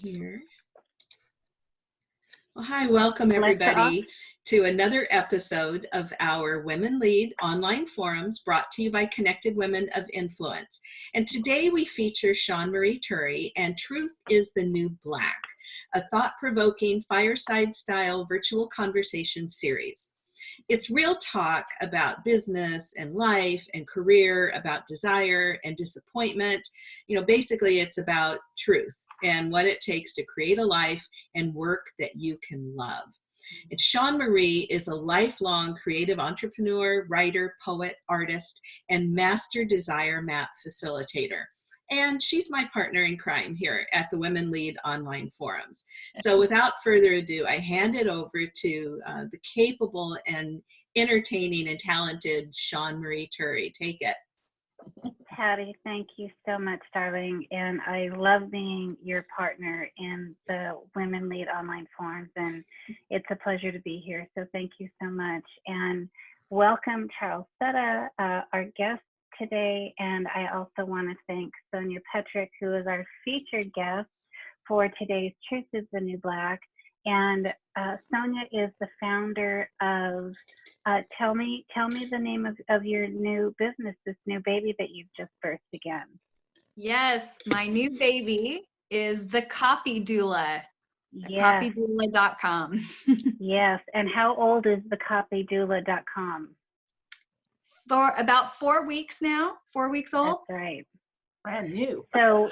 here. Well, hi, welcome everybody to another episode of our Women Lead online forums brought to you by Connected Women of Influence. And today we feature Sean Marie Turry and Truth is the New Black, a thought-provoking fireside style virtual conversation series. It's real talk about business and life and career, about desire and disappointment. You know, basically it's about truth and what it takes to create a life and work that you can love. And Sean Marie is a lifelong creative entrepreneur, writer, poet, artist, and master desire map facilitator and she's my partner in crime here at the Women Lead online forums. So without further ado, I hand it over to uh, the capable and entertaining and talented Sean Marie Turry. Take it. Patty, thank you so much, darling. And I love being your partner in the Women Lead online forums. And it's a pleasure to be here. So thank you so much. And welcome, Charles Setta, uh, our guest today. And I also want to thank Sonia Petrick, who is our featured guest for today's Truth is the New Black. And uh, Sonia is the founder of, uh, tell me tell me the name of, of your new business, this new baby that you've just birthed again. Yes, my new baby is the Copy Doula. Yes. Copydoula.com. yes, and how old is the copydoula.com? for about four weeks now, four weeks old. That's right. Brand new. So,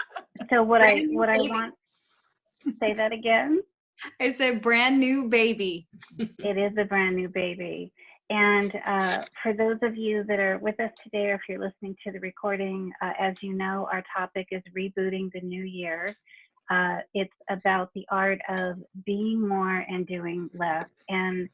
so what I what baby. I want. Say that again. I a brand new baby. it is a brand new baby. And uh, for those of you that are with us today, or if you're listening to the recording, uh, as you know, our topic is rebooting the new year. Uh, it's about the art of being more and doing less. And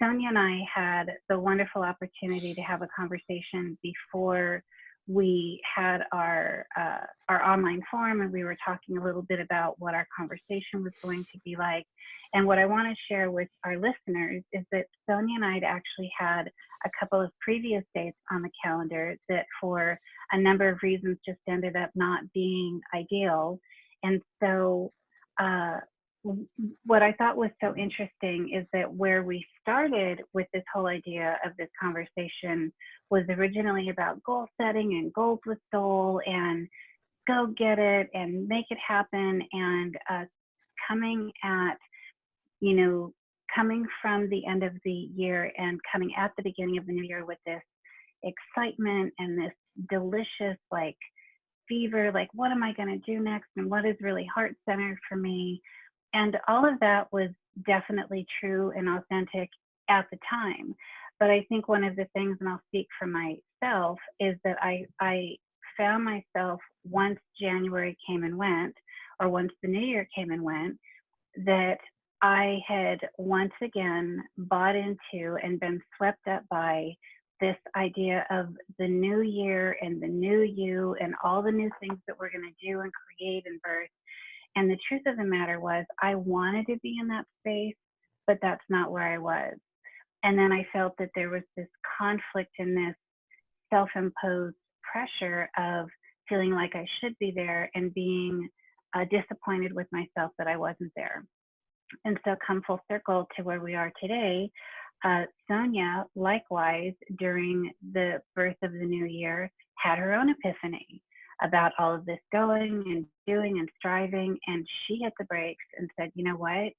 Sonia and I had the wonderful opportunity to have a conversation before we had our uh, our online forum and we were talking a little bit about what our conversation was going to be like. And what i want to share with our listeners is that sonia and i had actually had a couple of previous dates on the calendar that for a number of reasons just ended up not being ideal. And so uh, what I thought was so interesting is that where we started with this whole idea of this conversation was originally about goal setting and goals with soul and go get it and make it happen and uh, coming at, you know, coming from the end of the year and coming at the beginning of the new year with this excitement and this delicious like fever, like what am I going to do next and what is really heart centered for me and all of that was definitely true and authentic at the time. But I think one of the things, and I'll speak for myself, is that I, I found myself once January came and went, or once the new year came and went, that I had once again bought into and been swept up by this idea of the new year and the new you and all the new things that we're going to do and create and birth and the truth of the matter was, I wanted to be in that space, but that's not where I was. And then I felt that there was this conflict in this self imposed pressure of feeling like I should be there and being uh, disappointed with myself that I wasn't there. And so, come full circle to where we are today. Uh, Sonia, likewise, during the birth of the new year, had her own epiphany about all of this going and doing and striving. And she hit the brakes and said, you know what?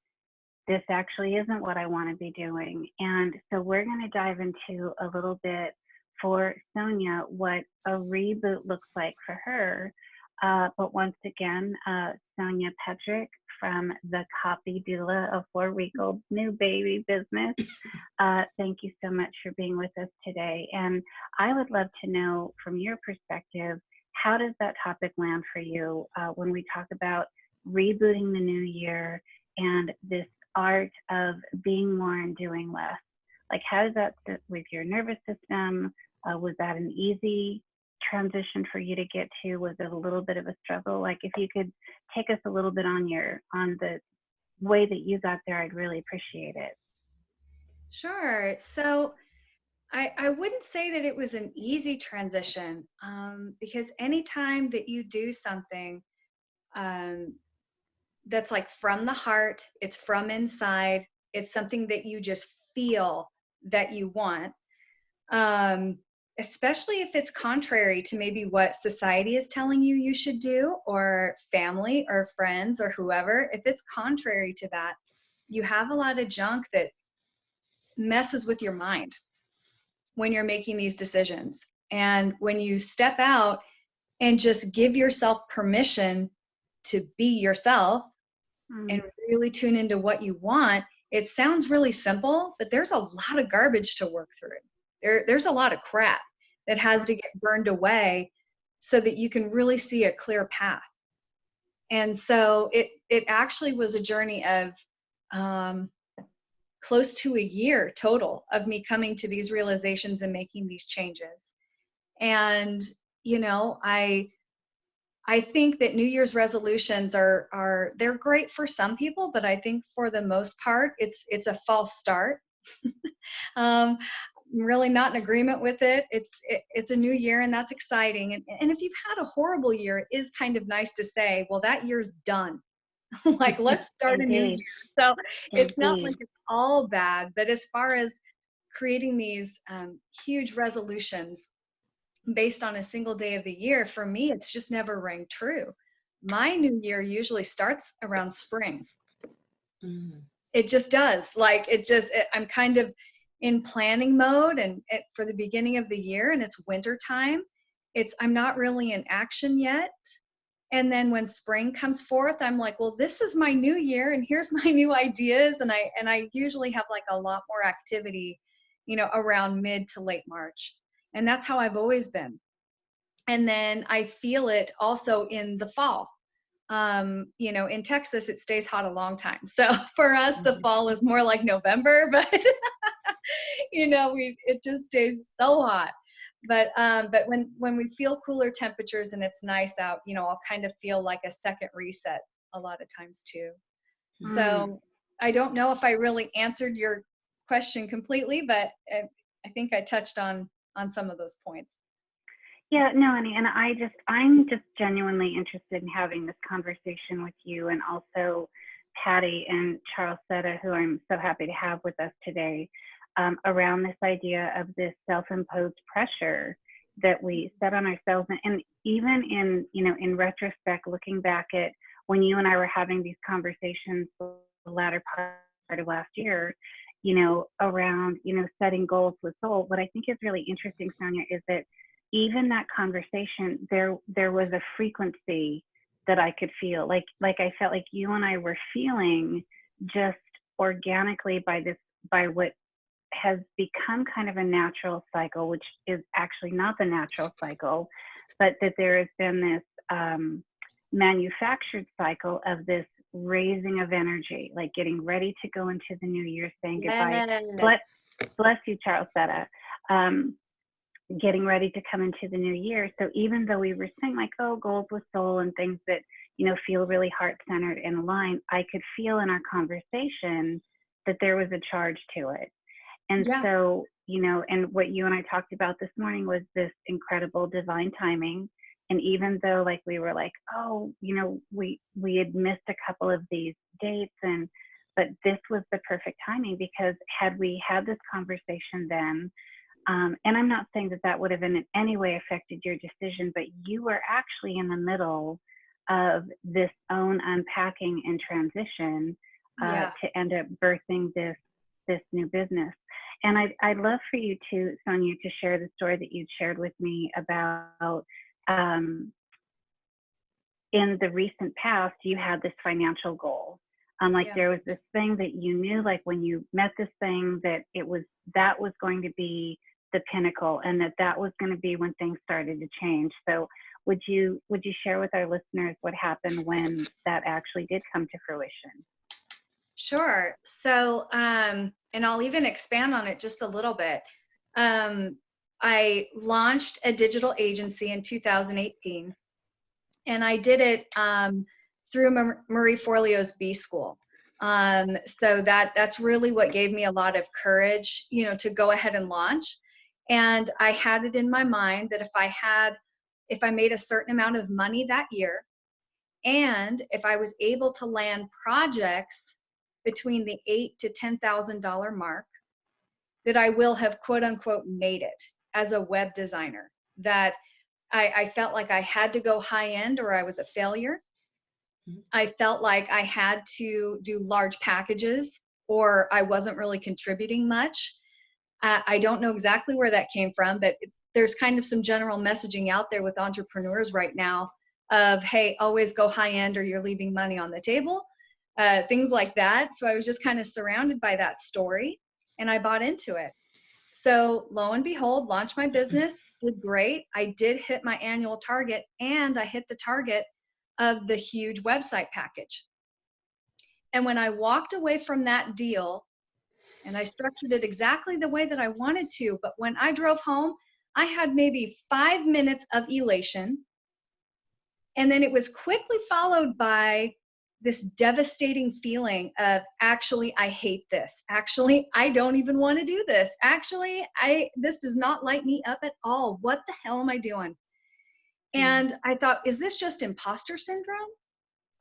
This actually isn't what I want to be doing. And so we're going to dive into a little bit for Sonia what a reboot looks like for her. Uh, but once again, uh, Sonia Petrick from the Copy Doula, a four week old new baby business. Uh, thank you so much for being with us today. And I would love to know from your perspective how does that topic land for you uh, when we talk about rebooting the new year and this art of being more and doing less? Like, how does that sit with your nervous system? Uh, was that an easy transition for you to get to? Was it a little bit of a struggle? Like, if you could take us a little bit on your on the way that you got there, I'd really appreciate it. Sure. So I, I wouldn't say that it was an easy transition um, because anytime that you do something um, that's like from the heart, it's from inside, it's something that you just feel that you want. Um, especially if it's contrary to maybe what society is telling you you should do, or family, or friends, or whoever, if it's contrary to that, you have a lot of junk that messes with your mind when you're making these decisions. And when you step out and just give yourself permission to be yourself mm. and really tune into what you want, it sounds really simple, but there's a lot of garbage to work through. There, there's a lot of crap that has to get burned away so that you can really see a clear path. And so it it actually was a journey of um, close to a year total of me coming to these realizations and making these changes. And you know, I I think that New Year's resolutions are are they're great for some people, but I think for the most part, it's it's a false start. um, I'm really not in agreement with it. It's it, it's a new year and that's exciting. And and if you've had a horrible year, it is kind of nice to say, well, that year's done. like let's start a new year. So Indeed. it's not like it's all bad, but as far as creating these um, huge resolutions based on a single day of the year, for me, it's just never rang true. My new year usually starts around spring. Mm. It just does. Like it just, it, I'm kind of in planning mode and it, for the beginning of the year and it's winter time. It's, I'm not really in action yet. And then when spring comes forth, I'm like, well, this is my new year and here's my new ideas. And I, and I usually have like a lot more activity, you know, around mid to late March. And that's how I've always been. And then I feel it also in the fall. Um, you know, in Texas, it stays hot a long time. So for us, the mm-hmm. fall is more like November, but you know, we it just stays so hot. But um, but when when we feel cooler temperatures and it's nice out, you know, I'll kind of feel like a second reset a lot of times too. Mm. So I don't know if I really answered your question completely, but I, I think I touched on on some of those points. Yeah, no, Annie, and I just, I'm just genuinely interested in having this conversation with you and also Patty and Charles Setta, who I'm so happy to have with us today, um, around this idea of this self-imposed pressure that we set on ourselves. And, and even in, you know, in retrospect, looking back at when you and I were having these conversations the latter part of last year, you know, around, you know, setting goals with soul. What I think is really interesting, Sonia, is that even that conversation, there there was a frequency that I could feel. Like like I felt like you and I were feeling just organically by this by what has become kind of a natural cycle, which is actually not the natural cycle, but that there has been this um, manufactured cycle of this raising of energy, like getting ready to go into the new year, saying goodbye. Bless, bless you, Charlesetta. Um, getting ready to come into the new year. So even though we were saying like, oh, goals with soul and things that, you know, feel really heart centered and aligned, I could feel in our conversation that there was a charge to it. And yeah. so, you know, and what you and I talked about this morning was this incredible divine timing and even though like we were like oh you know we we had missed a couple of these dates and but this was the perfect timing because had we had this conversation then um, and i'm not saying that that would have in any way affected your decision but you were actually in the middle of this own unpacking and transition uh, yeah. to end up birthing this this new business and I'd, I'd love for you to sonia to share the story that you shared with me about um, in the recent past, you had this financial goal. Um, like yeah. there was this thing that you knew, like when you met this thing, that it was that was going to be the pinnacle, and that that was going to be when things started to change. So, would you would you share with our listeners what happened when that actually did come to fruition? Sure. So, um, and I'll even expand on it just a little bit. Um, I launched a digital agency in 2018, and I did it um, through Marie Forleo's B School. Um, so that that's really what gave me a lot of courage, you know, to go ahead and launch. And I had it in my mind that if I had, if I made a certain amount of money that year, And if I was able to land projects between the eight to ten thousand dollar mark, that I will have quote unquote made it as a web designer. That I, I felt like I had to go high end or I was a failure. Mhm. I felt like I had to do large packages or I wasn't really contributing much. Uh, I don't know exactly where that came from, but there's kind of some general messaging out there with entrepreneurs right now of, hey, always go high end or you're leaving money on the table, uh, things like that. So I was just kind of surrounded by that story and I bought into it. So lo and behold, launched my business, did great. I did hit my annual target and I hit the target of the huge website package. And when I walked away from that deal, and I structured it exactly the way that I wanted to, but when I drove home, I had maybe five minutes of elation. And then it was quickly followed by this devastating feeling of actually I hate this. Actually, I don't even want to do this. Actually, I this does not light me up at all. What the hell am I doing? Hmm. And I thought, is this just imposter syndrome?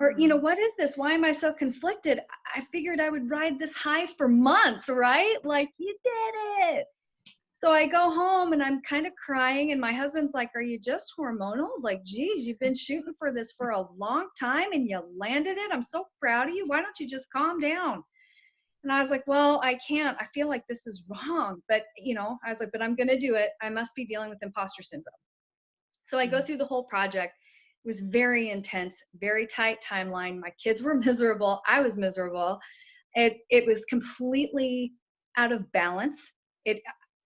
Or, you hmm. know, what is this? Why am I so conflicted? I figured I would ride this high for months, right? Like, you did it. So I go home and I'm kind of crying, and my husband's like, Are you just hormonal? Like, geez, you've been shooting for this for a long time and you landed it. I'm so proud of you. Why don't you just calm down? And I was like, Well, I can't. I feel like this is wrong. But, you know, I was like, But I'm going to do it. I must be dealing with imposter syndrome. So I go mm-hmm. through the whole project. It was very intense, very tight timeline. My kids were miserable. I was miserable. It, it was completely out of balance. It,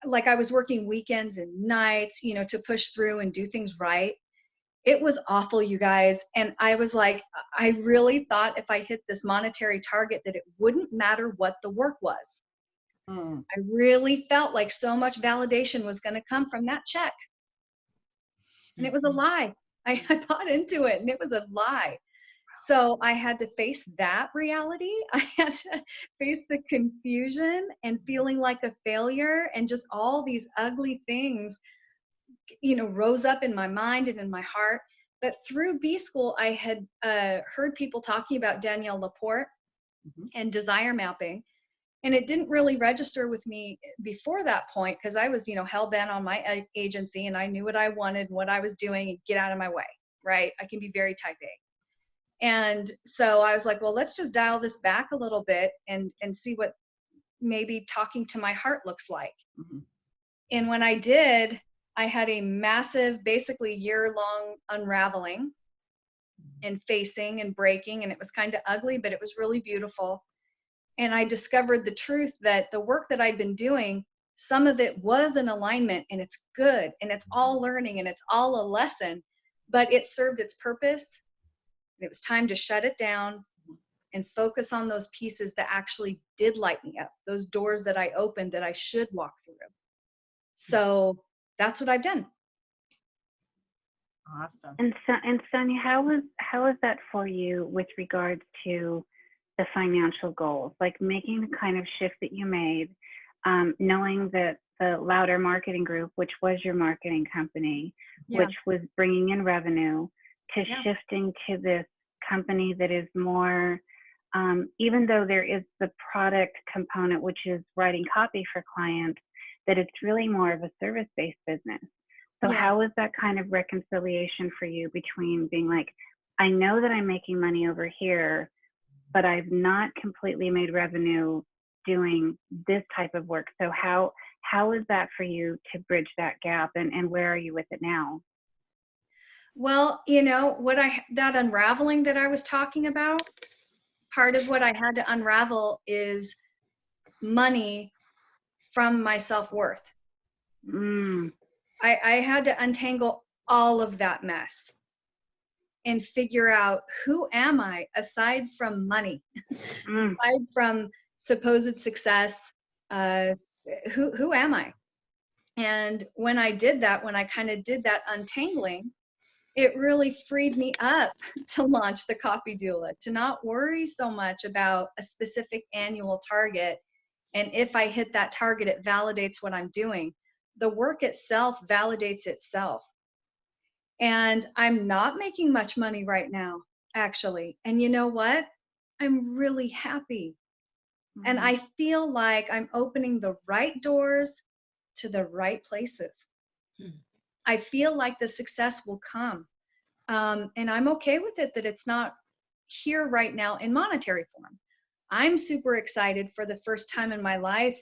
like I was working weekends and nights, you know, to push through and do things right. It was awful, you guys. And I was like, I really thought if I hit this monetary target that it wouldn't matter what the work was. Mm. I really felt like so much validation was going to come from that check. And it was a lie. I, I bought into it and it was a lie. So I had to face that reality. I had to face the confusion and feeling like a failure and just all these ugly things, you know, rose up in my mind and in my heart. But through B School, I had uh, heard people talking about Danielle LaPorte Mhm. and desire mapping. And it didn't really register with me before that point because I was, you know, hell bent on my agency and I knew what I wanted, and what I was doing, and get out of my way, right? I can be very type A. And so I was like, well, let's just dial this back a little bit and and see what maybe talking to my heart looks like. Mhm. And when I did, I had a massive, basically year long unraveling and facing and breaking. And it was kind of ugly, but it was really beautiful. And I discovered the truth that the work that I'd been doing, some of it was in alignment and it's good and it's all learning and it's all a lesson, but it served its purpose. It was time to shut it down and focus on those pieces that actually did light me up, those doors that I opened that I should walk through. So that's what I've done. Awesome. And so, and Sonia, how was how was that for you with regards to the financial goals, like making the kind of shift that you made, um, knowing that the Louder Marketing Group, which was your marketing company, Yeah. which was bringing in revenue, to Yeah. shifting to this company that is more, um, even though there is the product component, which is writing copy for clients, that it's really more of a service-based business. So Yeah. how was that kind of reconciliation for you between being like, I know that I'm making money over here, but I've not completely made revenue doing this type of work. So how how is that for you to bridge that gap and, and where are you with it now? Well, you know, what I that unraveling that I was talking about, part of what I had to unravel is money from my self-worth. Mm, I, I had to untangle all of that mess and figure out who am I aside from money, mm, aside from supposed success. Uh, who who am I? And when I did that, when I kind of did that untangling, it really freed me up to launch the Copy Doula, to not worry so much about a specific annual target. And if I hit that target, it validates what I'm doing. The work itself validates itself. And I'm not making much money right now. actually. And you know what? I'm really happy. And Mhm. I feel like I'm opening the right doors to the right places. Hmm. I feel like the success will come. Um, and I'm okay with it that it's not here right now in monetary form. I'm super excited for the first time in my life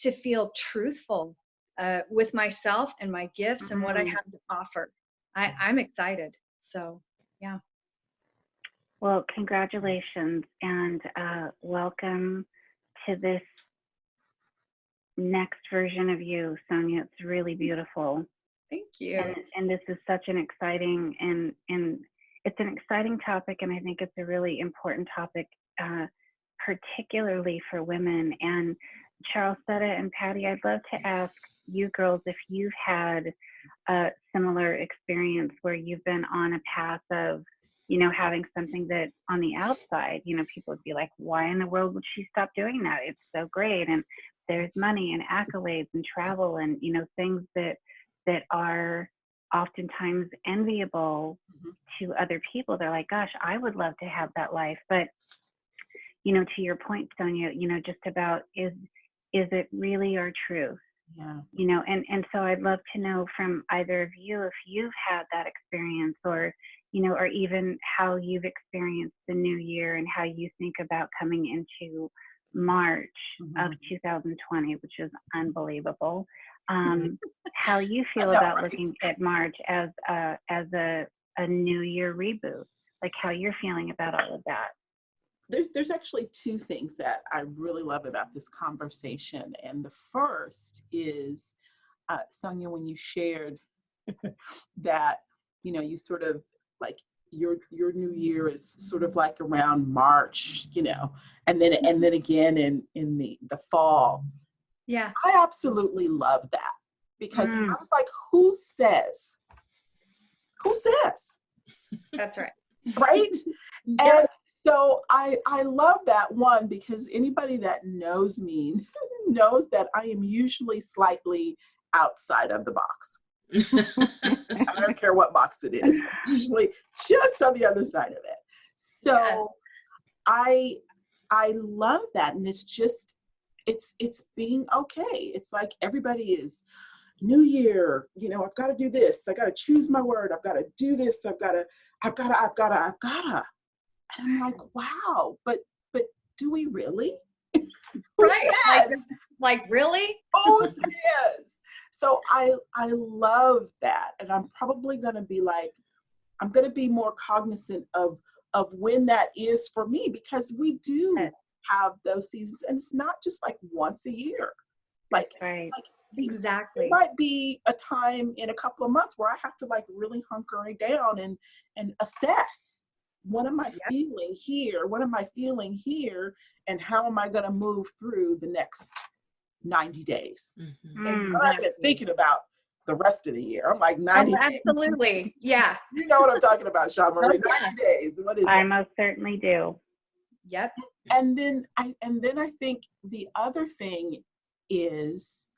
to feel truthful uh, with myself and my gifts and what I Mhm. have to offer. I, I'm excited. So, yeah. Well, congratulations and uh, welcome to this next version of you, Sonia. It's really beautiful. Thank you. And, and this is such an exciting and, and it's an exciting topic, and I think it's a really important topic, uh, particularly for women. And Charles Charlesetta and Patty, I'd love to ask you girls if you've had a similar experience where you've been on a path of you know, having something that on the outside, you know, people would be like, why in the world would she stop doing that? It's so great. And there's money and accolades and travel and, you know, things that, that are oftentimes enviable Mhm. to other people. They're like, gosh, I would love to have that life. But, you know, to your point, Sonia, you know, just about is, is it really our truth? Yeah. you know and and so i'd love to know from either of you if you've had that experience or you know or even how you've experienced the new year and how you think about coming into march of Mhm. 2020 which is unbelievable um, how you feel about right? looking at march as a as a, a new year reboot like how you're feeling about all of that There's there's actually two things that I really love about this conversation, and the first is uh, Sonia when you shared that you know you sort of like your your new year is sort of like around March, you know, and then and then again in in the the fall. Yeah. I absolutely love that because Mm. I was like, who says? Who says? That's right. right and so i i love that one because anybody that knows me knows that i am usually slightly outside of the box i don't care what box it is usually just on the other side of it so Yes. i i love that and it's just it's it's being okay it's like everybody is new year you know i've got to do this i got to choose my word i've got to do this i've got to i've got to i've got to i've got to and i'm like wow but but do we really Right, like-? Like, really? Who says? so i i love that and i'm probably going to be like i'm going to be more cognizant of of when that is for me because we do Yes. Have those seasons and it's not just like once a year like right Exactly. there might be a time in a couple of months where I have to like really hunker down and and assess what am I Yep. feeling here? What am I feeling here? And how am I going to move through the next 90 days? Mhm. Mm. I'm not even thinking about the rest of the year. I'm like Oh, 90 days. absolutely. Yeah. You know what I'm talking about, Sean Marie. Oh, yeah. 90 days. What is i it? most certainly do Yep. and then I and then I think the other thing is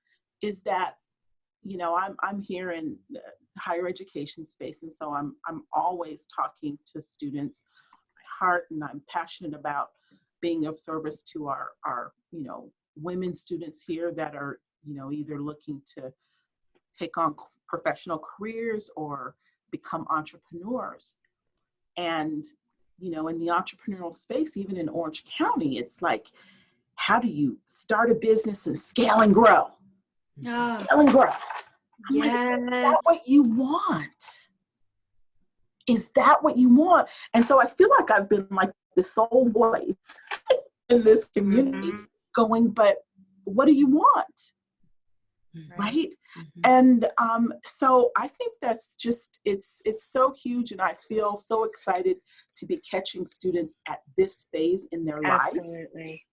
is that you know I'm I'm here in the higher education space and so I'm I'm always talking to students my heart and I'm passionate about being of service to our our you know women students here that are you know either looking to take on professional careers or become entrepreneurs and you know in the entrepreneurial space even in orange county it's like how do you start a business and scale and grow? Oh, scale and grow. I'm like, yes. is that what you want? Is that what you want? And so i feel like i've been like the sole voice in this community Mhm. going but what do you want Mhm. right Mhm. and um, so i think that's just it's it's so huge and i feel so excited to be catching students at this phase in their life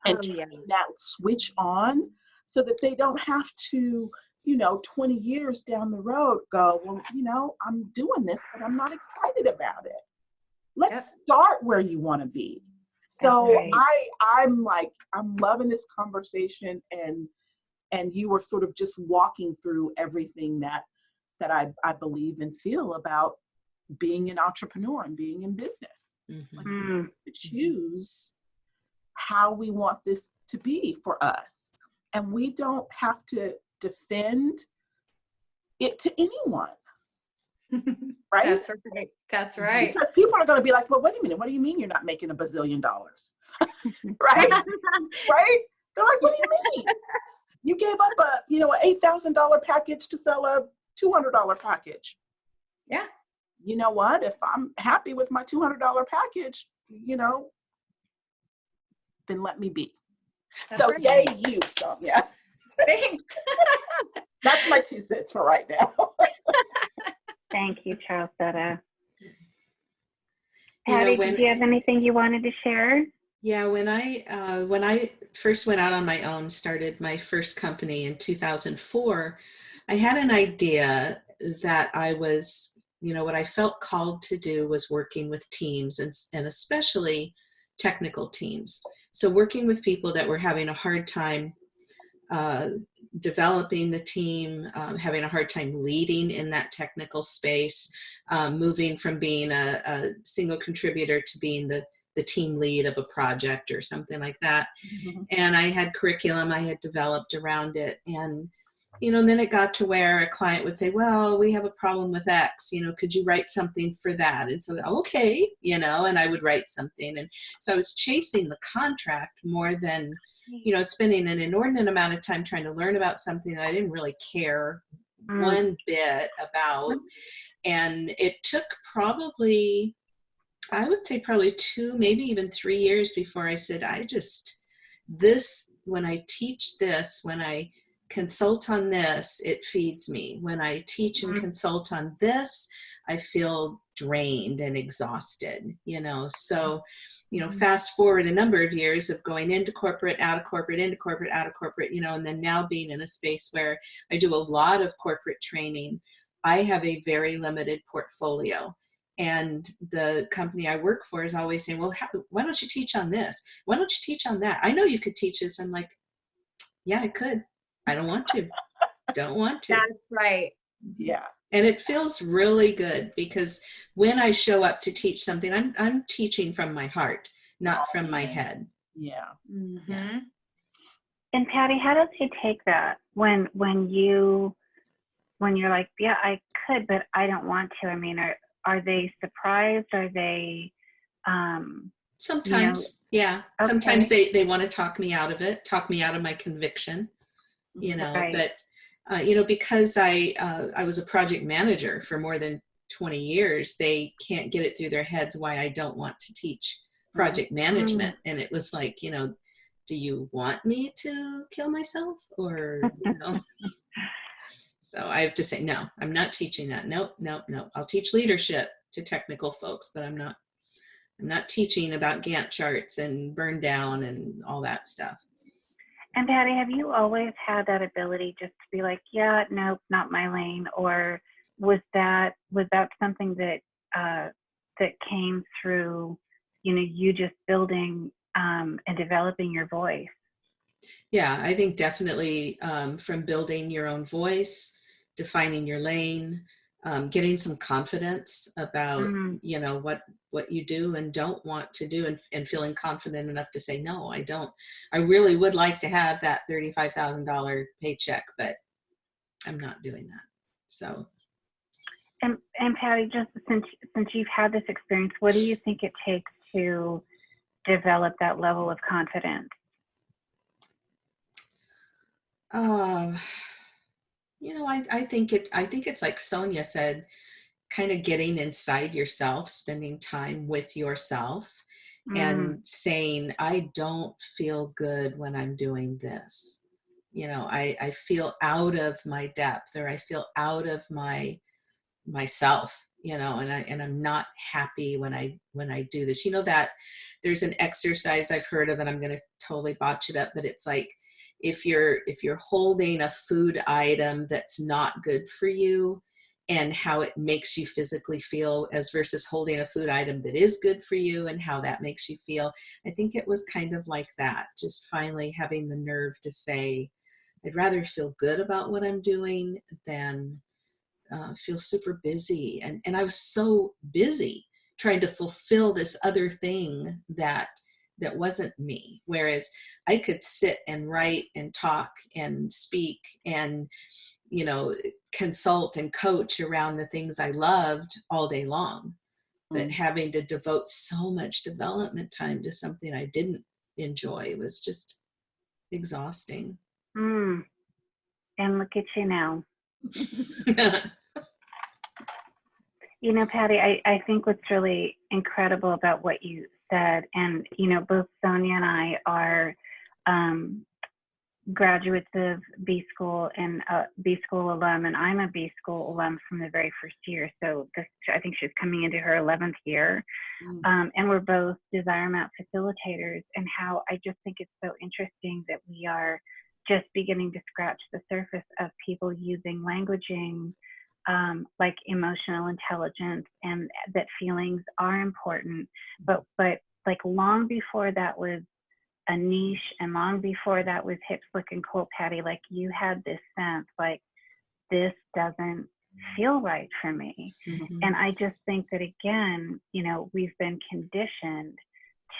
and Oh, yeah. that switch on so that they don't have to you know 20 years down the road go well you know i'm doing this but i'm not excited about it let's start where you want to be so right. i i'm like i'm loving this conversation and and you were sort of just walking through everything that that i i believe and feel about being an entrepreneur and being in business. Mm, To choose how we want this to be for us. And we don't have to defend it to anyone, right? That's right. That's right. Because people are going to be like, well, wait a minute, what do you mean you're not making a bazillion dollars? right? right? They're like, what do you mean? You gave up a, you know, an eight thousand dollar package to sell a two hundred dollar package. Yeah. You know what? If I'm happy with my two hundred dollar package, you know, then let me be. That's so right. yay you, Sonia. Thanks. That's my two cents for right now. thank you, Charles Setta. You know, Patty, when- did you have anything you wanted to share? Yeah, when I uh, when I first went out on my own, started my first company in 2004, I had an idea that I was, you know, what I felt called to do was working with teams and and especially technical teams. So working with people that were having a hard time uh, developing the team, um, having a hard time leading in that technical space, um, moving from being a, a single contributor to being the the team lead of a project or something like that. And I had curriculum I had developed around it. And, you know, then it got to where a client would say, well, we have a problem with X, you know, could you write something for that? And so, okay, you know, and I would write something. And so I was chasing the contract more than, you know, spending an inordinate amount of time trying to learn about something I didn't really care Mm, one bit about. And it took probably, I would say probably two, maybe even three years before I said, I just, this, when I teach this, when I consult on this, it feeds me. When I teach and Mhm. consult on this, I feel drained and exhausted, you know? So, you know, Mhm. fast forward a number of years of going into corporate, out of corporate, into corporate, out of corporate, you know, and then now being in a space where I do a lot of corporate training. I have a very limited portfolio. And the company I work for is always saying, well, how, why don't you teach on this? Why don't you teach on that? I know you could teach this. I'm like, yeah, I could. I don't want to. don't want to. That's right. Yeah. And it feels really good because when I show up to teach something, I'm, I'm teaching from my heart, not from my head. Yeah. Mm -hmm. And Patty, how does he take that when when you when you're like, yeah, I could, but I don't want to? I mean, are are they surprised? Are they? Um, Sometimes, yeah. Sometimes they, they want to talk me out of it, talk me out of my conviction, you know, Right. but, uh, you know, because I, uh, I was a project manager for more than 20 years, they can't get it through their heads why I don't want to teach project management. And it was like, you know, do you want me to kill myself or, you know? So I have to say, no, I'm not teaching that. Nope, nope, nope. I'll teach leadership to technical folks, but I'm not I'm not teaching about Gantt charts and burn down and all that stuff. and Patty, have you always had that ability just to be like, yeah, nope, not my lane, or was that was that something that uh, that came through, you know, you just building um, and developing your voice? Yeah, I think definitely um, from building your own voice, defining your lane, um, getting some confidence about Mm. you know what what you do and don't want to do, and, and feeling confident enough to say no, I don't. I really would like to have that thirty five thousand dollar paycheck, but I'm not doing that. So And and Patty, just since since you've had this experience, what do you think it takes to develop that level of confidence? Um, you know, I, I think it I think it's like Sonia said, kind of getting inside yourself, spending time with yourself Mm, and saying, I don't feel good when I'm doing this. You know, I, I feel out of my depth or I feel out of my myself, you know, and I and I'm not happy when I when I do this. You know that there's an exercise I've heard of and I'm gonna totally botch it up, but it's like if you're if you're holding a food item that's not good for you and how it makes you physically feel as versus holding a food item that is good for you and how that makes you feel i think it was kind of like that just finally having the nerve to say i'd rather feel good about what i'm doing than uh, feel super busy. And, and I was so busy trying to fulfill this other thing that that wasn't me whereas i could sit and write and talk and speak and you know consult and coach around the things i loved all day long but Mm. having to devote so much development time to something i didn't enjoy was just exhausting Mm. And look at you now. You know, Patty, I, I think what's really incredible about what you said, and, you know, both Sonia and I are um, graduates of B School and uh, B School alum, and I'm a B School alum from the very first year. So this, I think she's coming into her 11th year. Mm. Um, and we're both Desire Map facilitators, and how I just think it's so interesting that we are just beginning to scratch the surface of people using languaging um, like emotional intelligence and that feelings are important but but like long before that was a niche and long before that was hip slick and cool patty like you had this sense like this doesn't feel right for me Mhm. and I just think that again, you know, we've been conditioned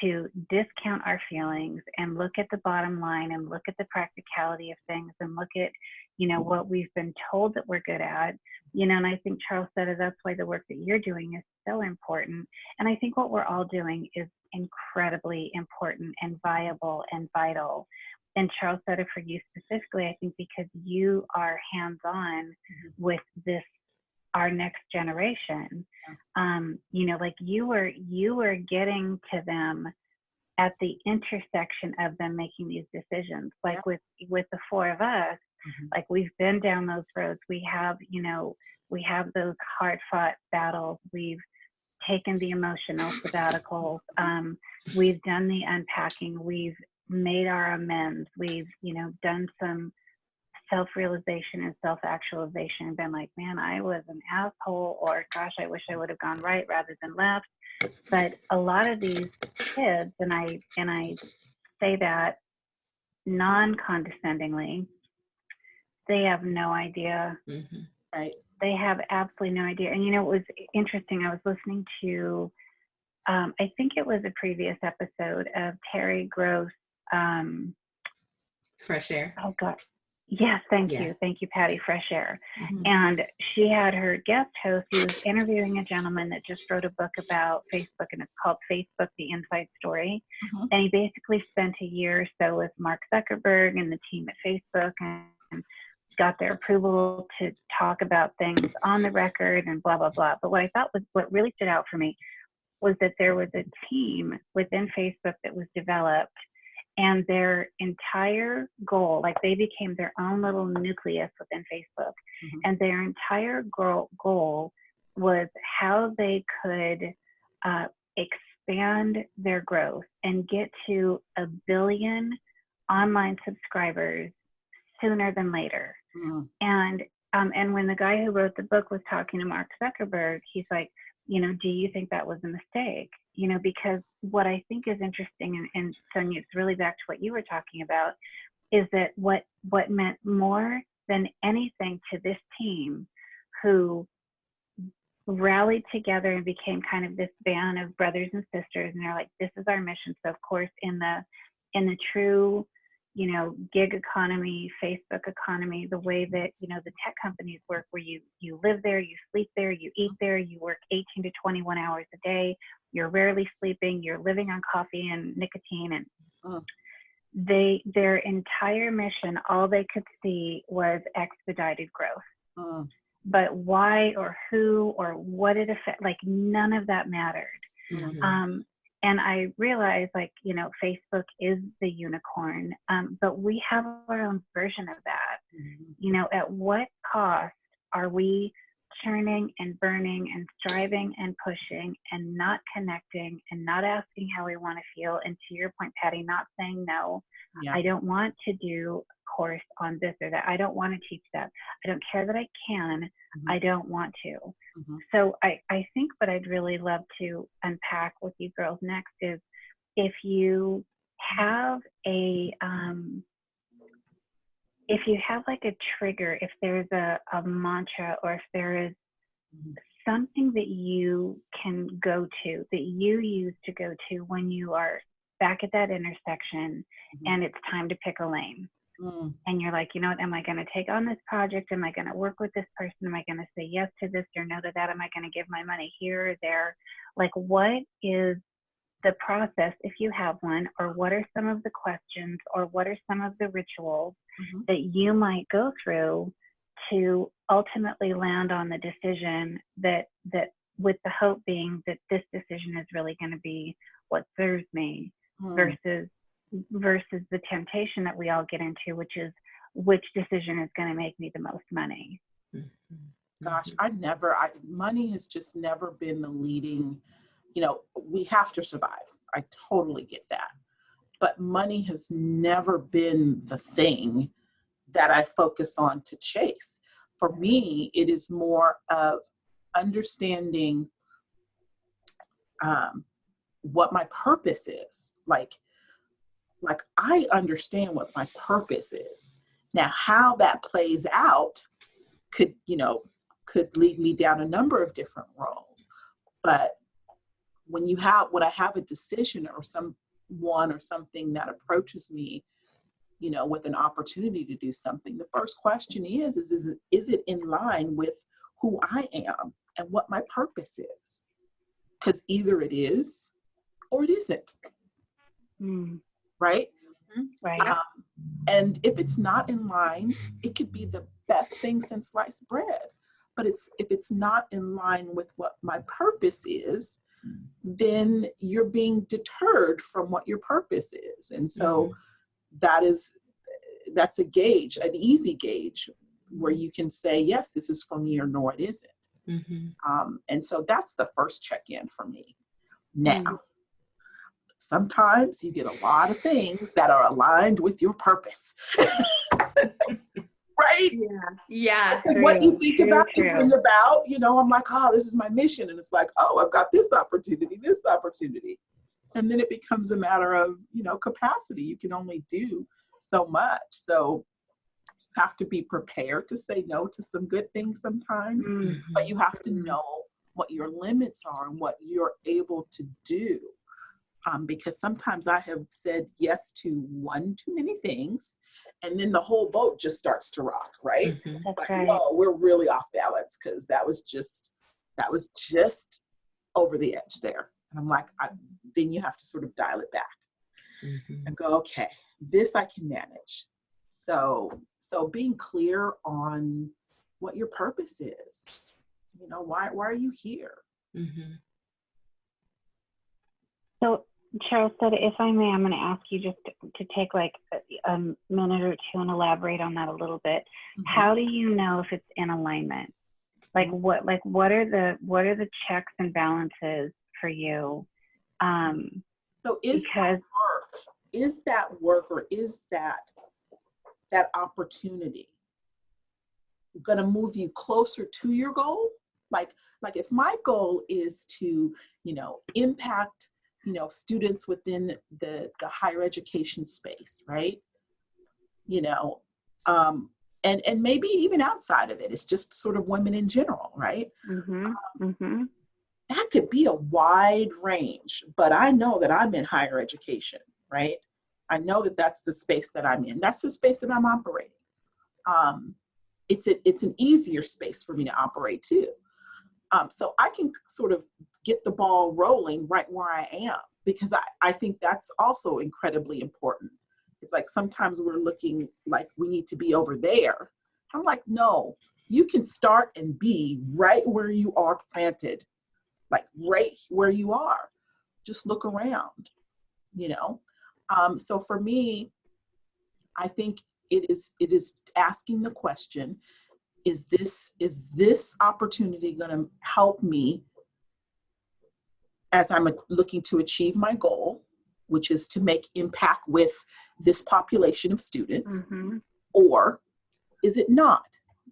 to discount our feelings and look at the bottom line and look at the practicality of things and look at, you know, what we've been told that we're good at. You know, and I think Charlesetta, that's why the work that you're doing is so important. And I think what we're all doing is incredibly important and viable and vital. And Charlesetta for you specifically, I think because you are hands on mm-hmm. with this our next generation. Um, you know like you were you were getting to them at the intersection of them making these decisions. Like with with the four of us Mhm. like we've been down those roads. We have you know we have those hard fought battles. We've taken the emotional sabbaticals. Um, we've done the unpacking. We've made our amends. We've you know done some self-realization and self-actualization and been like man i was an asshole or gosh i wish i would have gone right rather than left but a lot of these kids and i and i say that non-condescendingly they have no idea Mhm. Right. they have absolutely no idea. And you know, it was interesting. I was listening to, um, I think it was a previous episode of Terry Gross. Um, fresh air oh God, yes, thank Yeah. you, thank you, Patty. Fresh Air. Mhm. And she had her guest host. He was interviewing a gentleman that just wrote a book about Facebook, and it's called Facebook: The Inside Story. Mhm. And he basically spent a year or so with Mark Zuckerberg and the team at Facebook, and got their approval to talk about things on the record and blah blah blah. But what I thought was what really stood out for me was that there was a team within Facebook that was developed and their entire goal, like they became their own little nucleus within Facebook, Mhm. and their entire goal, goal was how they could uh, expand their growth and get to a billion online subscribers sooner than later. Mm. And um, and when the guy who wrote the book was talking to Mark Zuckerberg, he's like, you know, do you think that was a mistake? You know, because what I think is interesting, and, and Sonia, it's really back to what you were talking about, is that what what meant more than anything to this team, who rallied together and became kind of this band of brothers and sisters, and they're like, this is our mission. So of course, in the in the true you know gig economy facebook economy the way that you know the tech companies work where you you live there you sleep there you eat there you work 18 to 21 hours a day you're rarely sleeping you're living on coffee and nicotine and Mm. they their entire mission all they could see was expedited growth Mm. but why or who or what it affect like none of that mattered Mhm. um, and I realized, like, you know, Facebook is the unicorn, um, but we have our own version of that. Mhm. You know, at what cost are we churning and burning and striving and pushing and not connecting and not asking how we want to feel? And to your point, Patty, not saying no. Yeah. I don't want to do a course on this or that. I don't want to teach that. I don't care that I can. Mhm. I don't want to Mhm. so I, I think what I'd really love to unpack with you girls next is if you have a um, if you have like a trigger, if there's a, a mantra or if there is Mhm. something that you can go to, that you use to go to when you are back at that intersection Mhm. and it's time to pick a lane. Mm, And you're like, you know what, am I going to take on this project? Am I going to work with this person? Am I going to say yes to this or no to that? Am I going to give my money here or there? Like, what is the process, if you have one, or what are some of the questions, or what are some of the rituals mhm. that you might go through to ultimately land on the decision that that with the hope being that this decision is really going to be what serves me Mm. versus versus the temptation that we all get into which is which decision is going to make me the most money Gosh, I never, I, money has just never been the leading, you know, we have to survive. I totally get that. But money has never been the thing that I focus on to chase. For me, it is more of understanding um, what my purpose is. Like, like I understand what my purpose is. Now, how that plays out could, you know, could lead me down a number of different roles. But when you have, when I have a decision or someone or something that approaches me, you know, with an opportunity to do something, the first question is, is, is, it- is it in line with who I am and what my purpose is? Because either it is or it isn't, Mm, right? right Um, and if it's not in line, it could be the best thing since sliced bread. But it's if it's not in line with what my purpose is, then you're being deterred from what your purpose is. And so that is that's a gauge, an easy gauge where you can say, yes, this is for me or no, it isn't. Mhm. Um, and so that's the first check-in for me. Now, Mm. sometimes you get a lot of things that are aligned with your purpose. right? Yeah. Yeah. Because what you think true, about, you true. bring about, you know, I'm like, oh, this is my mission. And it's like, oh, I've got this opportunity, this opportunity. And then it becomes a matter of, you know, capacity. You can only do so much. So you have to be prepared to say no to some good things sometimes Mm, but you have to Mhm. know what your limits are and what you're able to do. Um, because sometimes I have said yes to one too many things, and then the whole boat just starts to rock, right? Mhm. It's That's like, right. whoa, we're really off balance because that was just that was just over the edge there. And I'm like, I, then you have to sort of dial it back Mhm. and go, okay, this I can manage. So, so being clear on what your purpose is. You know, why why are you here? Mhm. So, Charlesetta, if I may, I'm going to ask you just to, to take like a, a minute or two and elaborate on that a little bit. Mm-hmm. How do you know if it's in alignment? Like what, like what are the what are the checks and balances for you? Um, So is because that work? Is that work or is that that opportunity gonna move you closer to your goal? Like, like if my goal is to, you know, impact, you know, students within the the higher education space, right? You know, um, and and maybe even outside of it, it's just sort of women in general, right? mhm, mhm, that could be a wide range, but I know that I'm in higher education, right? I know that that's the space that I'm in. That's the space that I'm operating. Um, it's a, it's an easier space for me to operate too. Um, so I can sort of get the ball rolling right where I am because I, I think that's also incredibly important. It's like sometimes we're looking like we need to be over there. I'm like, no, you can start and be right where you are planted like right where you are. Just look around, you know. Um, so for me, I think it is it is asking the question: Is this is this opportunity going to help me as I'm looking to achieve my goal, which is to make impact with this population of students, mhm, or is it not?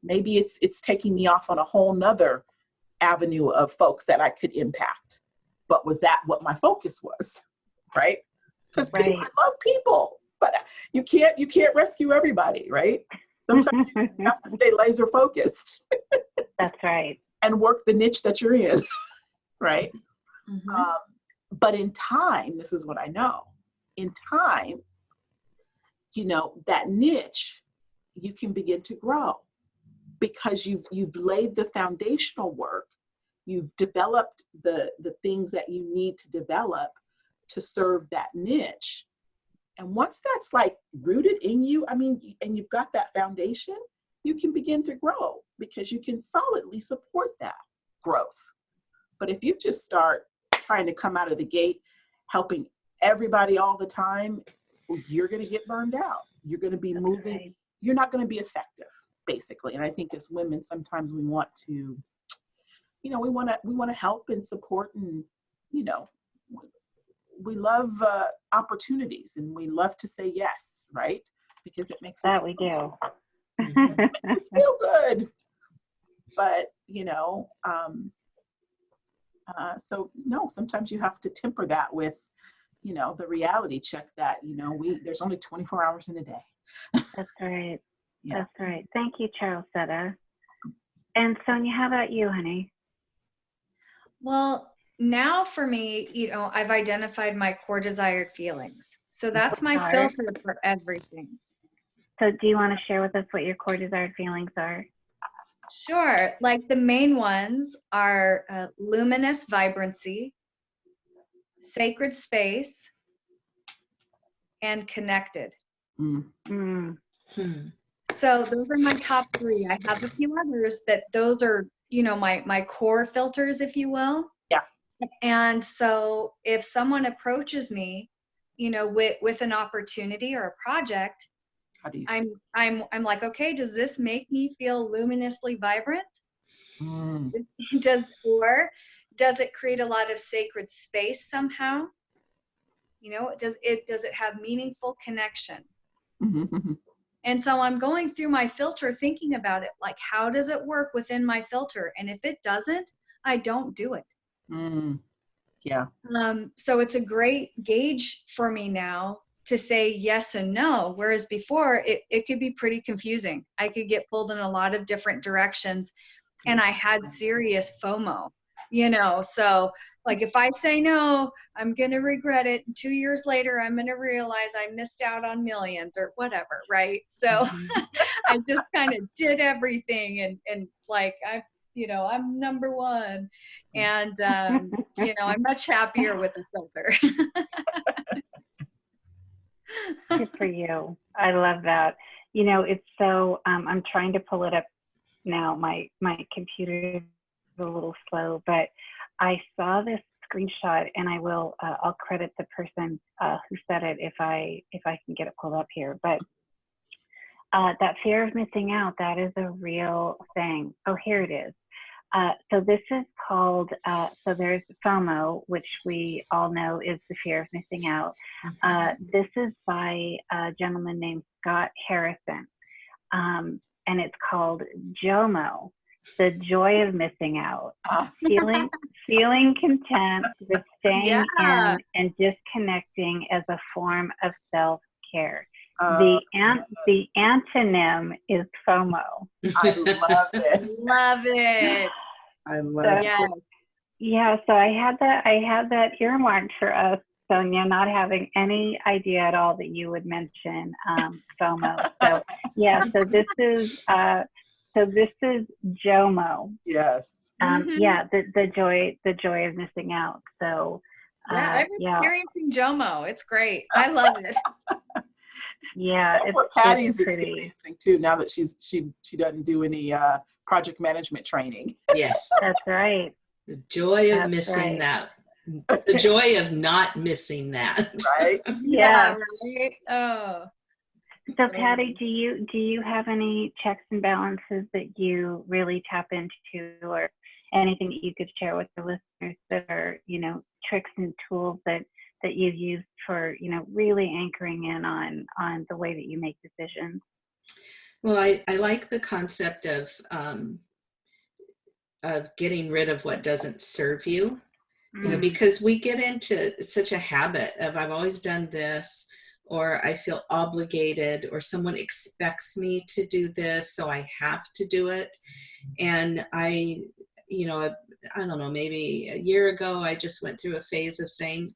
Maybe it's it's taking me off on a whole nother avenue of folks that I could impact. But was that what my focus was? Right? Because Right. I love people, but you can't you can't rescue everybody, right? Sometimes you have to stay laser focused That's right. and work the niche that you're in, right? Mhm. Um, but in time, this is what I know. In time, you know that niche, you can begin to grow because you've you've laid the foundational work. You've developed the the things that you need to develop to serve that niche. And once that's like rooted in you, I mean, and you've got that foundation, you can begin to grow because you can solidly support that growth. But if you just start trying to come out of the gate helping everybody all the time, you're going to get burned out. You're going to be moving, you're not going to be effective, basically. And I think as women, sometimes we want to, you know, we want to we want to help and support, and you know, we love uh, opportunities, and we love to say yes, right? Because it makes us That we do. makes us feel good. But you know, um, uh, so no, sometimes you have to temper that with, you know, the reality check that you know we there's only 24 hours in a day. That's right. Yeah. That's right. Thank you, Charles Setta. And Sonia, how about you, honey? Well, now for me, you know, I've identified my core desired feelings. So that's my filter for everything. So, do you want to share with us what your core desired feelings are? Sure. Like the main ones are uh, luminous vibrancy, sacred space, and connected. Mm. Mm, Hmm. So those are my top three. I have a few others, but those are, you know, my my core filters, if you will. Yeah. And so if someone approaches me, you know, with with an opportunity or a project, How do you? I'm I'm I'm like, okay, does this make me feel luminously vibrant? Mm. does or does it create a lot of sacred space somehow? You know, does it does it have meaningful connection? Mhm. And so I'm going through my filter thinking about it like how does it work within my filter? And if it doesn't, I don't do it. Mm. Yeah. Um, so it's a great gauge for me now to say yes and no. Whereas before it, it could be pretty confusing. I could get pulled in a lot of different directions and I had serious FOMO, you know. So like if I say no, I'm gonna regret it. And two years later, I'm gonna realize I missed out on millions or whatever, right? So Mhm. I just kind of did everything and and like I you know I'm number one and um, you know I'm much happier with the filter. good for you. I love that. You know, it's so. Um, I'm trying to pull it up now. My my computer is a little slow, but I saw this screenshot, and I will. Uh, I'll credit the person uh, who said it if I if I can get it pulled up here. But uh, that fear of missing out, that is a real thing. Oh, here it is. Uh, so this is called, uh, so there's FOMO, which we all know is the fear of missing out. Uh, this is by a gentleman named Scott Harrison. Um, and it's called JOMO, the joy of missing out. Ah. Feeling, feeling content with staying Yeah. in and disconnecting as a form of self-care. Uh, the an- the antonym is FOMO. I love it. Love it. I love So- it. Yes. Yeah, so I had that I had that earmarked for us, Sonia, not having any idea at all that you would mention um, FOMO. So yeah, so this is uh, so this is JOMO. Yes. Um, Mhm. Yeah, the the joy the joy of missing out. So Yeah, uh, I'm yeah, experiencing JOMO. It's great. I love it. Yeah, That's it's, what Patty's it's experiencing too. Now that she's she she doesn't do any uh, project management training. Yes. That's right. The joy of That's missing right. that. The joy of not missing that. Right. Yeah. right. Oh. So Patty, do you do you have any checks and balances that you really tap into, or anything that you could share with the listeners that are you know tricks and tools that that you've used for you know really anchoring in on on the way that you make decisions? Well, I, I like the concept of um, of getting rid of what doesn't serve you. You know, Mm, because we get into such a habit of I've always done this, or I feel obligated or someone expects me to do this, so I have to do it. And I, you know, I don't know, maybe a year ago, I just went through a phase of saying,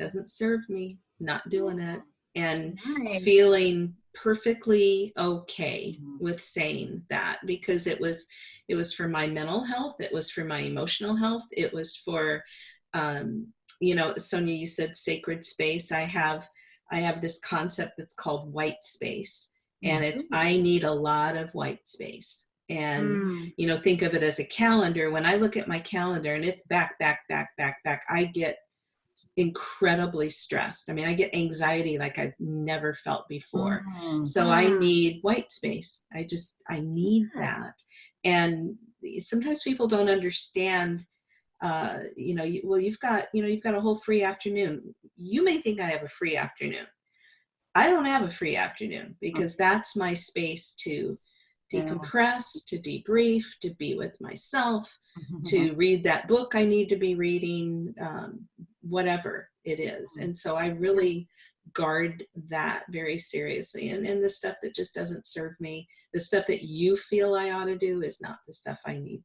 doesn't serve me, not doing it. And Nice. feeling perfectly okay Mhm. with saying that because it was it was for my mental health it was for my emotional health it was for um you know sonia you said sacred space i have i have this concept that's called white space and it's i need a lot of white space and Mm. you know think of it as a calendar when i look at my calendar and it's back back back back back i get incredibly stressed. I mean i get anxiety like i've never felt before. Mm. so i Mm. need white space. I just i need that. And sometimes people don't understand uh you know you, well you've got you know you've got a whole free afternoon. You may think i have a free afternoon. I don't have a free afternoon because that's my space to decompress to debrief to be with myself Mm-hmm. to read that book I need to be reading, um, whatever it is. And so I really guard that very seriously. And, and the stuff that just doesn't serve me, the stuff that you feel I ought to do is not the stuff I need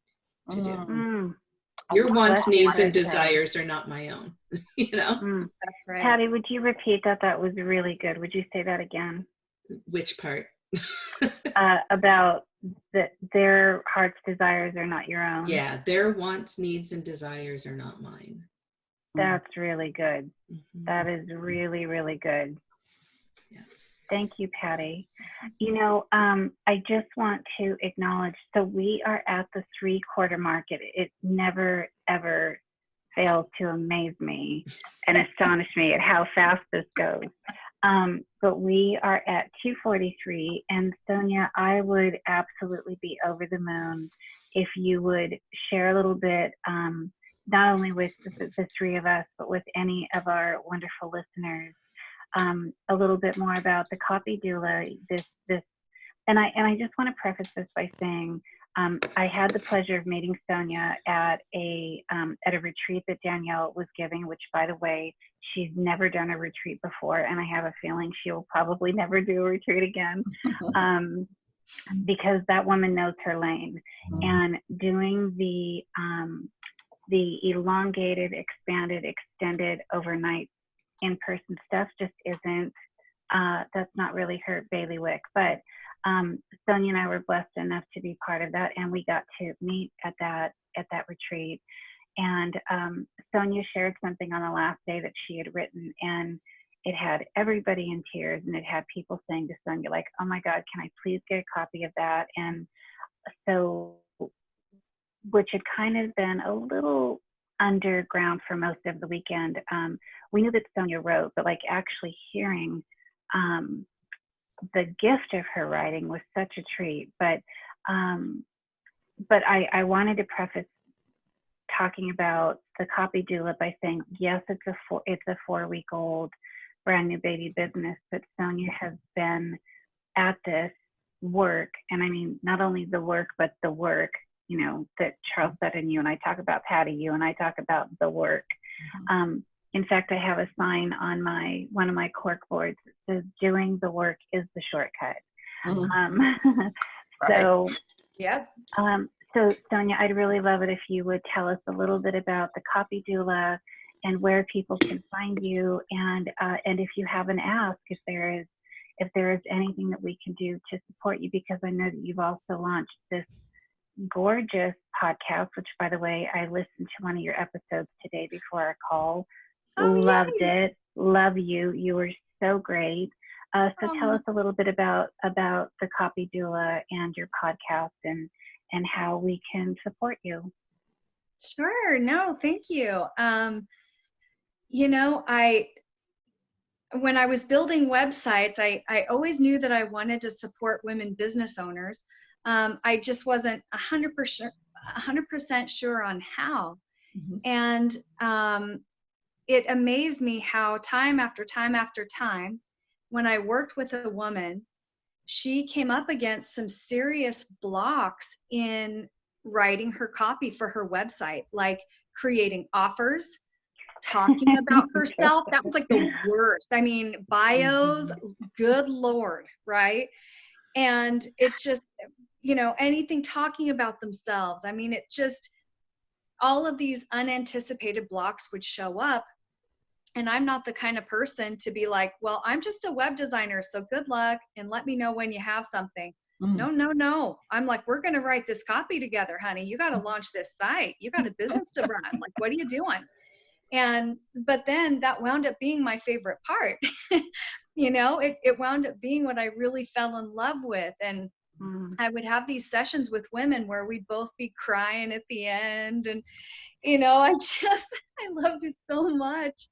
to do. Mm. Mm. Your wants, needs, and Patty. desires are not my own, you know? Mm. That's right. Patty, would you repeat that? That was really good. Would you say that again? Which part? Uh, about that their heart's desires are not your own. yeah, their wants, needs, and desires are not mine. That's really good. Mhm. That is really, really good. Yeah. Thank you, Patty. You know, um, I just want to acknowledge so we are at the three quarter market. It never, ever fails to amaze me and astonish me at how fast this goes. Um, but we are at 243, and Sonia, I would absolutely be over the moon if you would share a little bit. Um, not only with the, the three of us, but with any of our wonderful listeners, um, a little bit more about the copy doula. This, this, and I and I just want to preface this by saying um, I had the pleasure of meeting Sonia at a um, at a retreat that Danielle was giving, which, by the way, she's never done a retreat before, and I have a feeling she will probably never do a retreat again. Um, because that woman knows her lane and doing the um, the elongated, expanded, extended overnight in-person stuff just isn't. Uh, that's not really her bailiwick. But um, Sonia and I were blessed enough to be part of that, and we got to meet at that at that retreat. And um, Sonia shared something on the last day that she had written, and it had everybody in tears, and it had people saying to Sonia, like, "Oh my God, can I please get a copy of that?" And so which had kind of been a little underground for most of the weekend. Um, we knew that Sonia wrote, but like actually hearing um, the gift of her writing was such a treat. But um, but I, I wanted to preface talking about the copy doula by saying yes, it's a four, it's a four week old brand new baby business, but Sonia has been at this work, and I mean not only the work but the work you know, that Charlesetta and you and I talk about Patty, you and I talk about the work. Um, in fact, I have a sign on my one of my cork boards that says "Doing the work is the shortcut." Mhm. Um, Right. so, yeah. um, so Sonia, I'd really love it if you would tell us a little bit about the copy doula and where people can find you, and uh, and if you have an ask, if there is if there is anything that we can do to support you, because I know that you've also launched this gorgeous podcast, which by the way, I listened to one of your episodes today before our call. Oh, Loved yay. it. Love you. You were so great. Uh, so tell us a little bit about about the Copy Doula and your podcast and and how we can support you. Sure. No, thank you. Um, you know, I when I was building websites, I I always knew that I wanted to support women business owners. Um, I just wasn't a hundred percent hundred percent sure on how. Mhm. And um, it amazed me how time after time after time, when I worked with a woman, she came up against some serious blocks in writing her copy for her website, like creating offers, talking about herself. That was like the worst. I mean, bios, good lord, right? And it just, you know, anything talking about themselves. I mean, it just, all of these unanticipated blocks would show up. And I'm not the kind of person to be like, well, I'm just a web designer, so good luck and let me know when you have something. Mm. No, no, no. I'm like, we're going to write this copy together, honey. You got to launch this site. You got a business to run. Like, what are you doing? And, but then that wound up being my favorite part. you know, it, it wound up being what I really fell in love with. And Mm. I would have these sessions with women where we'd both be crying at the end. And, you know, I just, I loved it so much.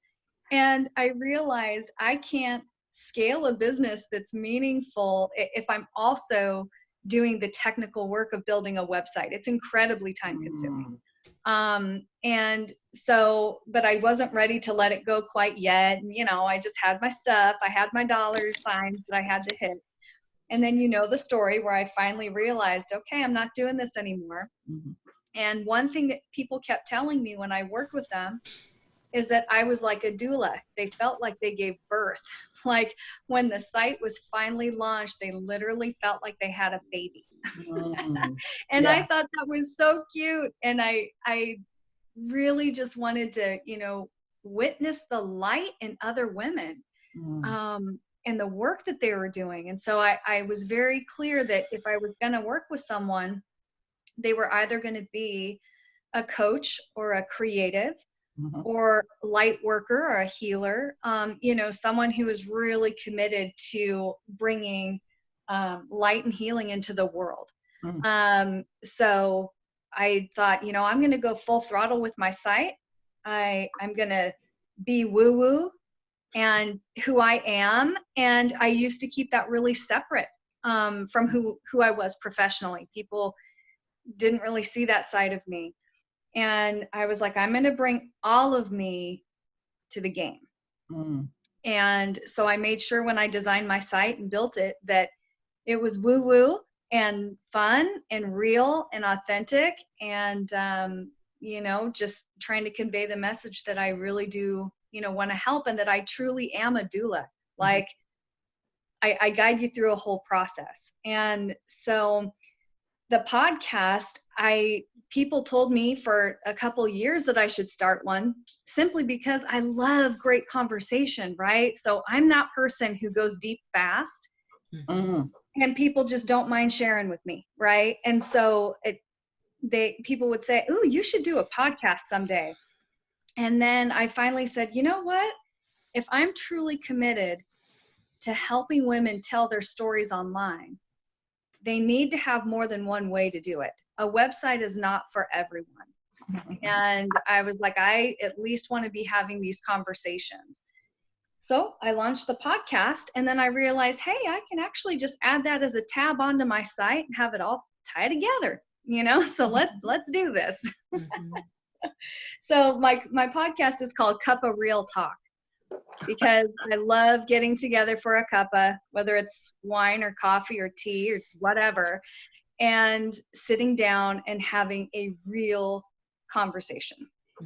And I realized I can't scale a business that's meaningful if I'm also doing the technical work of building a website. It's incredibly time consuming. Mm. Um, and so, but I wasn't ready to let it go quite yet. And, you know, I just had my stuff, I had my dollar signs that I had to hit. And then you know the story where I finally realized, okay, I'm not doing this anymore. Mhm. And one thing that people kept telling me when I worked with them is that I was like a doula. They felt like they gave birth. Like when the site was finally launched, they literally felt like they had a baby. Mm. And I thought that was so cute. And I I really just wanted to, you know, witness the light in other women Mm. um, and the work that they were doing. And so I, I was very clear that if I was going to work with someone, they were either going to be a coach or a creative Mhm. or light worker or a healer, um, you know, someone who is really committed to bringing um, light and healing into the world. Mm. Um, so I thought, you know, I'm going to go full throttle with my site. I I'm going to be woo woo and who I am, and I used to keep that really separate um, from who who I was professionally. People didn't really see that side of me and I was like, I'm going to bring all of me to the game. Mm. And so I made sure when I designed my site and built it that it was woo woo and fun and real and authentic and, um, you know, just trying to convey the message that I really do, you know, want to help and that I truly am a doula. Like, I, I guide you through a whole process. And so the podcast, I people told me for a couple years that I should start one simply because I love great conversation, right? So I'm that person who goes deep fast Mm. and people just don't mind sharing with me, right? And so it they people would say, "Ooh, you should do a podcast someday." And then I finally said, "You know what? If I'm truly committed to helping women tell their stories online, they need to have more than one way to do it. A website is not for everyone." And I was like, I at least want to be having these conversations. So I launched the podcast and then I realized, hey, I can actually just add that as a tab onto my site and have it all tie together, you know? So let's let's do this. Mhm. So my my podcast is called Cuppa Real Talk because I love getting together for a cuppa, whether it's wine or coffee or tea or whatever, and sitting down and having a real conversation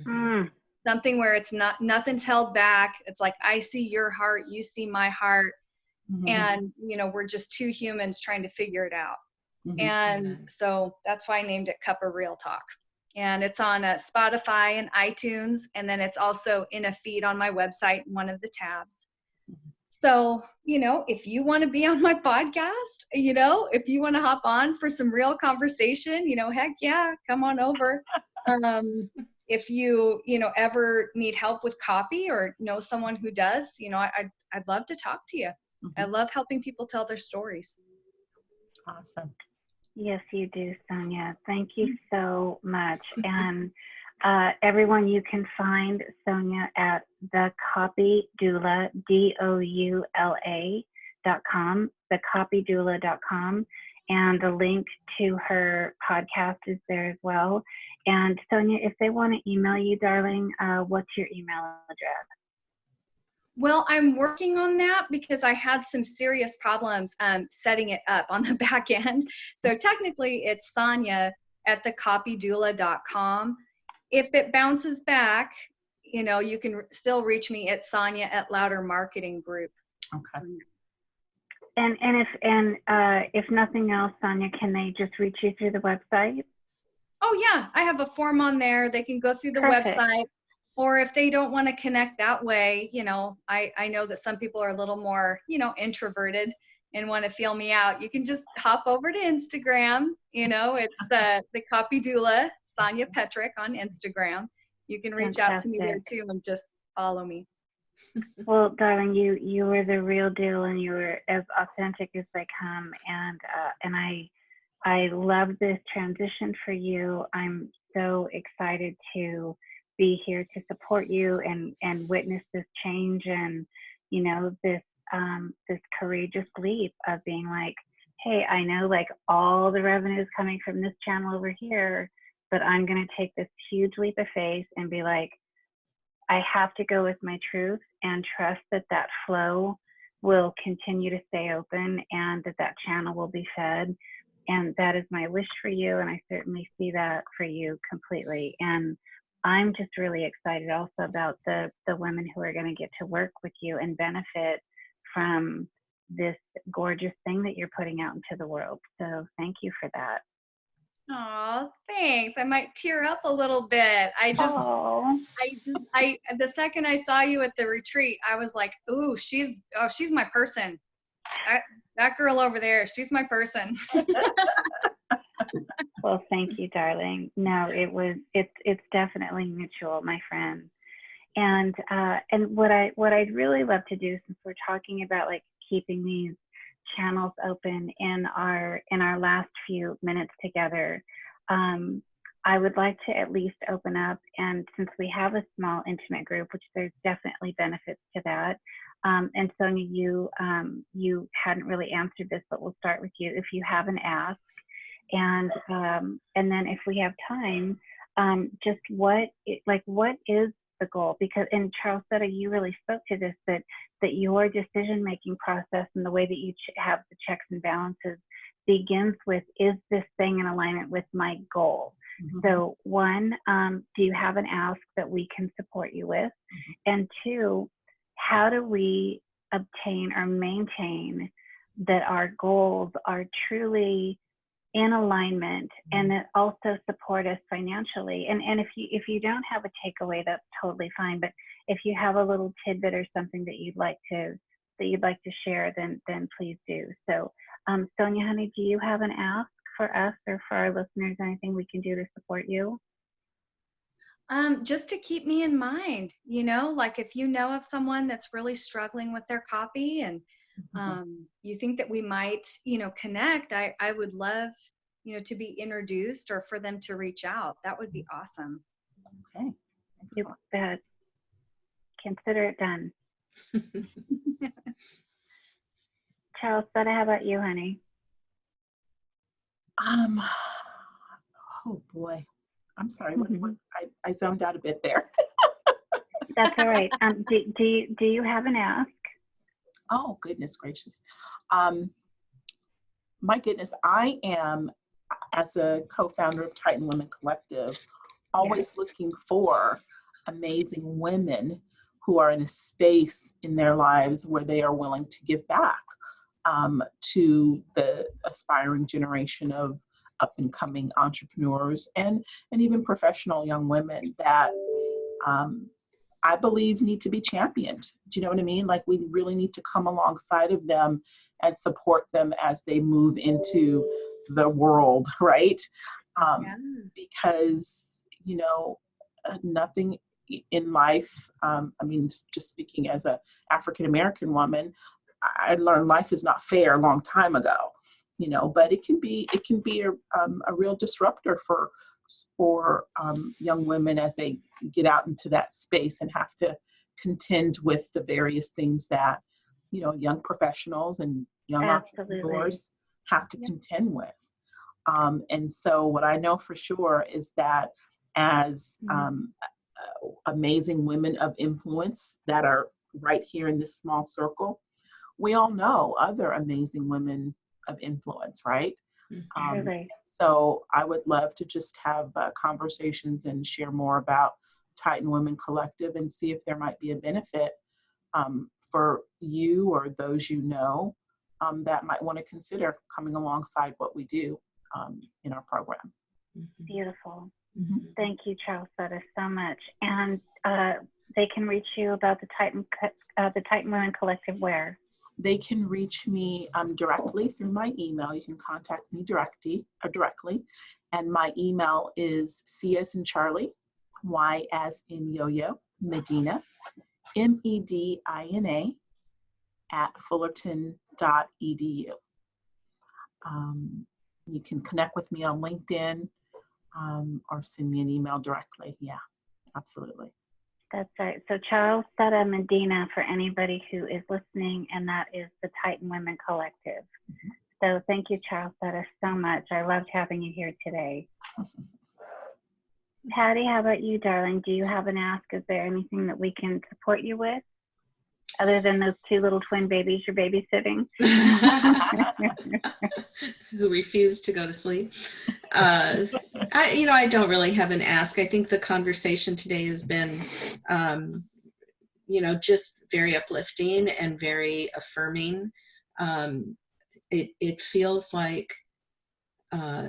Mm. something where it's not nothing's held back it's like i see your heart you see my heart Mhm. and you know we're just two humans trying to figure it out Mhm. and so that's why i named it cup of real talk and it's on uh, spotify and itunes and then it's also in a feed on my website one of the tabs so you know if you want to be on my podcast you know if you want to hop on for some real conversation you know heck yeah come on over um if you you know ever need help with copy or know someone who does you know I, I'd, I'd love to talk to you i Mhm. love helping people tell their stories Awesome. Yes, you do, Sonia. Thank you so much. And uh, everyone, you can find Sonia at the Copy Doula, D O U L A dot com, thecopydoula dot com. And the link to her podcast is there as well. And Sonia, if they want to email you, darling, uh, what's your email address? Well i'm working on that because i had some serious problems um, setting it up on the back end so technically it's sonia at thecopydoula.com if it bounces back you know, you can still reach me at Sonia at Louder Marketing Group. Okay. And and if and uh, if nothing else, Sonia, can they just reach you through the website? Oh yeah, I have a form on there. They can go through the Perfect. website. Or if they don't want to connect that way, you know, I, I know that some people are a little more, you know, introverted and want to feel me out. You can just hop over to Instagram. You know, it's the the copy doula, Sonia Petrick on Instagram. You can reach out to me there too and just follow me. Well, darling, you you were the real deal, and you were as authentic as they come, and uh, and I I love this transition for you. I'm so excited to be here to support you and and witness this change and you know this um, this courageous leap of being like, hey, I know like all the revenue is coming from this channel over here, but I'm gonna take this huge leap of faith and be like, I have to go with my truth and trust that that flow will continue to stay open and that that channel will be fed. And that is my wish for you. And I certainly see that for you completely. And I'm just really excited also about the, the women who are going to get to work with you and benefit from this gorgeous thing that you're putting out into the world. So thank you for that. Oh, thanks. I might tear up a little bit. I just I just I the second I saw you at the retreat, I was like, "Ooh, she's oh, she's my person. That that girl over there, she's my person." Well, thank you, darling. No, it was it's it's definitely mutual, my friend. And uh, and what I what I'd really love to do since we're talking about like keeping these channels open in our in our last few minutes together, um, I would like to at least open up and since we have a small intimate group, which there's definitely benefits to that. Um, and Sonia, you um, you hadn't really answered this, but we'll start with you. If you haven't ask and um, and then if we have time, um, just what it, like what is the goal? Because and Charlesetta you really spoke to this that that your decision making process and the way that you ch- have the checks and balances begins with is this thing in alignment with my goal? Mhm. So one, um, do you have an ask that we can support you with? And two, how do we obtain or maintain that our goals are truly in alignment and that also support us financially. And and if you if you don't have a takeaway that's totally fine. But if you have a little tidbit or something that you'd like to that you'd like to share then then please do. So um, sonia honey do you have an ask for us or for our listeners anything we can do to support you? Um, just to keep me in mind, you know, like if you know of someone that's really struggling with their copy and Mhm. um, you think that we might, you know, connect, I, I would love, you know, to be introduced or for them to reach out. That would be awesome. Okay. you Excellent. bet consider it done charles but how about you honey Um, oh boy. I'm sorry. What, what, I, I zoned out a bit there. that's all right um, do, do you do you have an ask Oh, goodness gracious. Um, my goodness, I am, as a co founder of Titan Women Collective, always looking for amazing women who are in a space in their lives where they are willing to give back um, to the aspiring generation of up and coming entrepreneurs and, and even professional young women that um, I believe need to be championed. Do you know what I mean? Like we really need to come alongside of them and support them as they move into the world, right? Um, Yeah. Because you know, uh, nothing in life. Um, I mean, just speaking as a African American woman, I I learned life is not fair a long time ago. You know, but it can be it can be a, um, a real disruptor for for um, young women as they get out into that space and have to contend with the various things that you know young professionals and young Absolutely. entrepreneurs have to Yeah. contend with um, and so what i know for sure is that as Mhm. um, amazing women of influence that are right here in this small circle we all know other amazing women of influence right um, Truly. so I would love to just have uh, conversations and share more about Titan Women Collective and see if there might be a benefit um, for you or those you know um, that might want to consider coming alongside what we do um, in our program. Mhm. Beautiful. Mhm. Thank you, Charles Sutter, so much. And uh, they can reach you about the Titan, uh, the Titan Women Collective where? They can reach me um, directly through my email. You can contact me directly, uh, directly, and my email is C as in Charlie, Y as in Yo-Yo, Medina, M-E-D-I-N-A, at fullerton.edu. Um, you can connect with me on LinkedIn um, or send me an email directly. Yeah, absolutely. That's right. So Charles Sutter Medina for anybody who is listening, and that is the Titan Women Collective. Mm-hmm. So thank you, Charles Sutter, so much. I loved having you here today. Patty, how about you, darling? Do you have an ask? Is there anything that we can support you with? Other than those two little twin babies you're babysitting? who refuse to go to sleep. Uh, I, you know, I don't really have an ask. I think the conversation today has been, um, you know, just very uplifting and very affirming. Um, it it feels like, uh,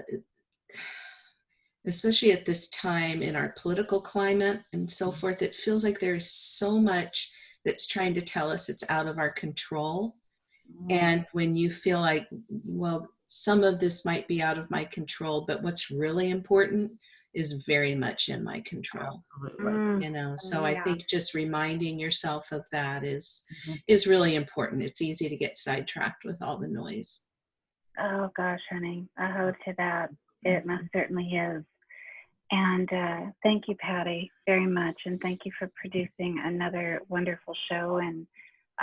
especially at this time in our political climate and so forth, it feels like there is so much that's trying to tell us it's out of our control. And when you feel like, well, some of this might be out of my control, but what's really important is very much in my control. Absolutely. Mm, You know, so I think just reminding yourself of that is Mhm. is really important. It's easy to get sidetracked with all the noise. Oh gosh, honey, I hold to that. It most certainly is. And uh, thank you, Patty, very much. And thank you for producing another wonderful show. And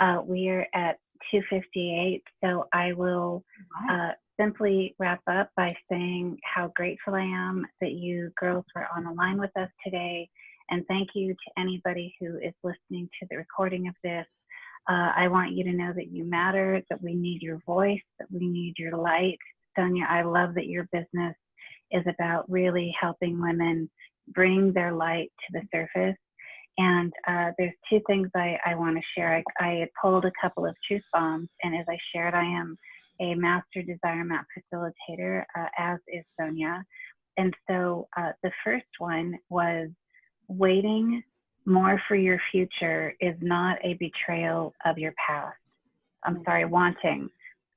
uh, we are at 258. So I will uh, simply wrap up by saying how grateful I am that you girls were on the line with us today. And thank you to anybody who is listening to the recording of this. Uh, I want you to know that you matter, that we need your voice, that we need your light. Sonia, I love that your business is about really helping women bring their light to the surface. And uh, there's two things I, I want to share. I, I pulled a couple of truth bombs, and as I shared, I am a master desire map facilitator, uh, as is Sonia. And so uh, the first one was waiting more for your future is not a betrayal of your past. I'm sorry, wanting.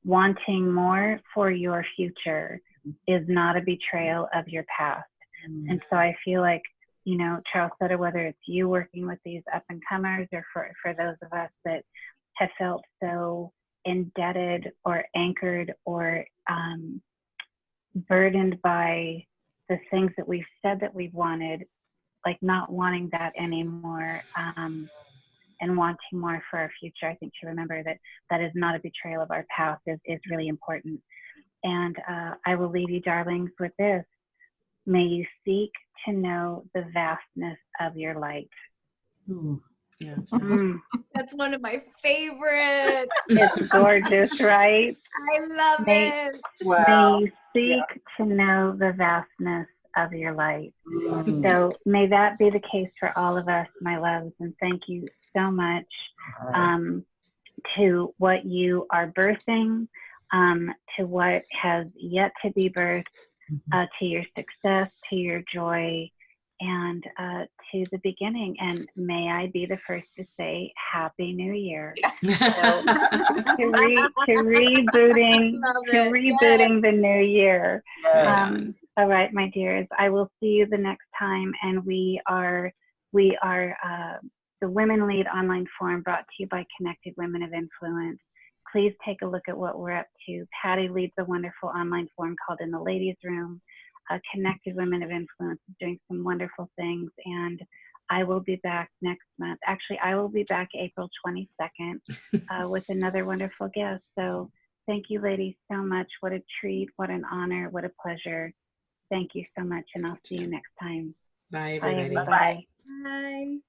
Wanting more for your future is not a betrayal of your past. Mm. And so I feel like, you know, Charles Sutter, whether it's you working with these up and comers or for, for those of us that have felt so indebted or anchored or um, burdened by the things that we've said that we've wanted, like not wanting that anymore um, and wanting more for our future. I think to remember that that is not a betrayal of our past is, is really important. And uh, I will leave you, darlings, with this. May you seek to know the vastness of your light. Ooh. Yeah. Mm, That's one of my favorites. it's gorgeous, right? I love May- it. Wow. May you seek to know the vastness of your light. Mm. So may that be the case for all of us, my loves, and thank you so much um, to what you are birthing, um, to what has yet to be birthed, uh, to your success, to your joy, and uh, to the beginning. And may I be the first to say Happy New Year. to, re- to rebooting to it. rebooting the new year. Yes. Um, all right, my dears, I will see you the next time, and we are we are uh, the Women Lead Online Forum brought to you by Connected Women of Influence. Please take a look at what we're up to. Patty leads a wonderful online forum called In the Ladies Room. Uh, Connected Women of Influence is doing some wonderful things, and I will be back next month. Actually, I will be back April 22nd uh, with another wonderful guest. So thank you, ladies, so much. What a treat, what an honor, what a pleasure. Thank you so much, and I'll see you next time. Bye, Bye, everybody. everybody. Bye.